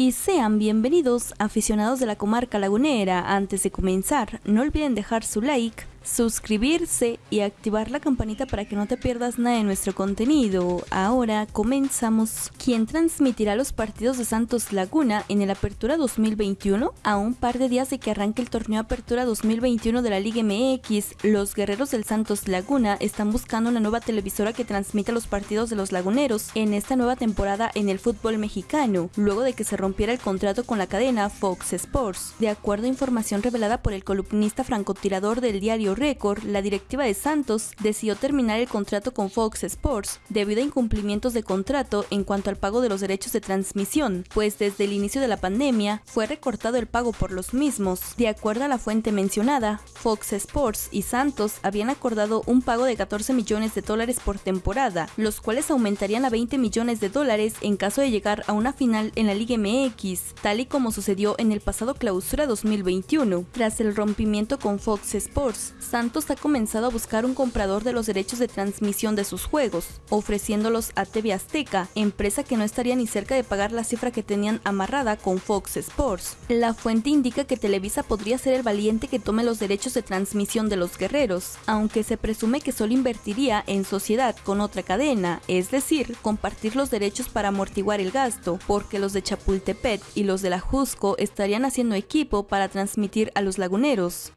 Y sean bienvenidos aficionados de la comarca lagunera. Antes de comenzar, no olviden dejar su like, suscribirse y activar la campanita para que no te pierdas nada de nuestro contenido. Ahora comenzamos. ¿Quién transmitirá los partidos de Santos Laguna en el Apertura 2021? A un par de días de que arranque el torneo Apertura 2021 de la Liga MX, los guerreros del Santos Laguna están buscando una nueva televisora que transmita los partidos de los laguneros en esta nueva temporada en el fútbol mexicano, luego de que se rompiera el contrato con la cadena Fox Sports. De acuerdo a información revelada por el columnista francotirador del diario récord, la directiva de Santos decidió terminar el contrato con Fox Sports debido a incumplimientos de contrato en cuanto al pago de los derechos de transmisión, pues desde el inicio de la pandemia fue recortado el pago por los mismos. De acuerdo a la fuente mencionada, Fox Sports y Santos habían acordado un pago de 14 millones de dólares por temporada, los cuales aumentarían a 20 millones de dólares en caso de llegar a una final en la Liga MX, tal y como sucedió en el pasado clausura 2021. Tras el rompimiento con Fox Sports, Santos ha comenzado a buscar un comprador de los derechos de transmisión de sus juegos, ofreciéndolos a TV Azteca, empresa que no estaría ni cerca de pagar la cifra que tenían amarrada con Fox Sports. La fuente indica que Televisa podría ser el valiente que tome los derechos de transmisión de los guerreros, aunque se presume que solo invertiría en sociedad con otra cadena, es decir, compartir los derechos para amortiguar el gasto, porque los de Chapultepec y los de la Jusco estarían haciendo equipo para transmitir a los laguneros.